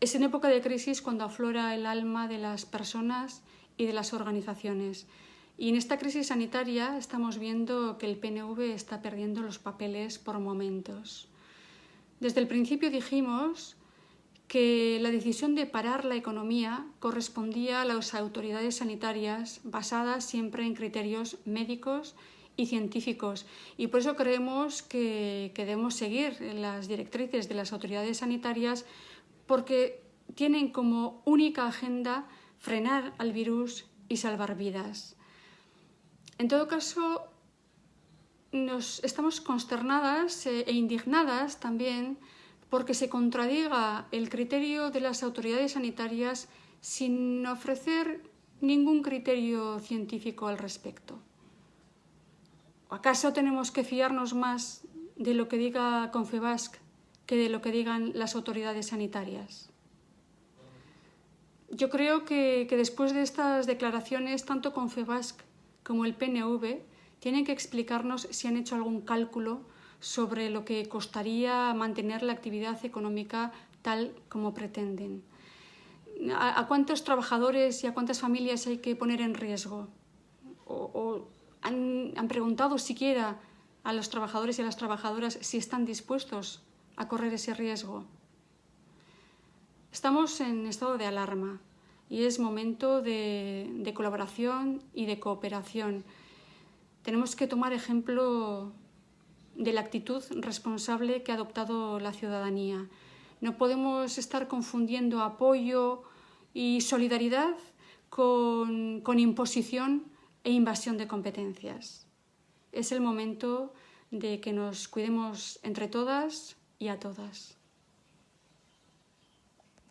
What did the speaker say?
es en época de crisis cuando aflora el alma de las personas y de las organizaciones. Y en esta crisis sanitaria estamos viendo que el PNV está perdiendo los papeles por momentos. Desde el principio dijimos que la decisión de parar la economía correspondía a las autoridades sanitarias basadas siempre en criterios médicos y científicos y por eso creemos que, que debemos seguir las directrices de las autoridades sanitarias porque tienen como única agenda frenar al virus y salvar vidas. En todo caso, nos estamos consternadas e indignadas también porque se contradiga el criterio de las autoridades sanitarias sin ofrecer ningún criterio científico al respecto. ¿Acaso tenemos que fiarnos más de lo que diga Confebasc que de lo que digan las autoridades sanitarias? Yo creo que, después de estas declaraciones, tanto Confebasc como el PNV tienen que explicarnos si han hecho algún cálculo sobre lo que costaría mantener la actividad económica tal como pretenden. ¿A, cuántos trabajadores y a cuántas familias hay que poner en riesgo? ¿O, han preguntado siquiera a los trabajadores y a las trabajadoras si están dispuestos a correr ese riesgo? Estamos en estado de alarma y es momento de, colaboración y de cooperación. Tenemos que tomar ejemplo de la actitud responsable que ha adoptado la ciudadanía. No podemos estar confundiendo apoyo y solidaridad con imposición e invasión de competencias. Es el momento de que nos cuidemos entre todas y a todas.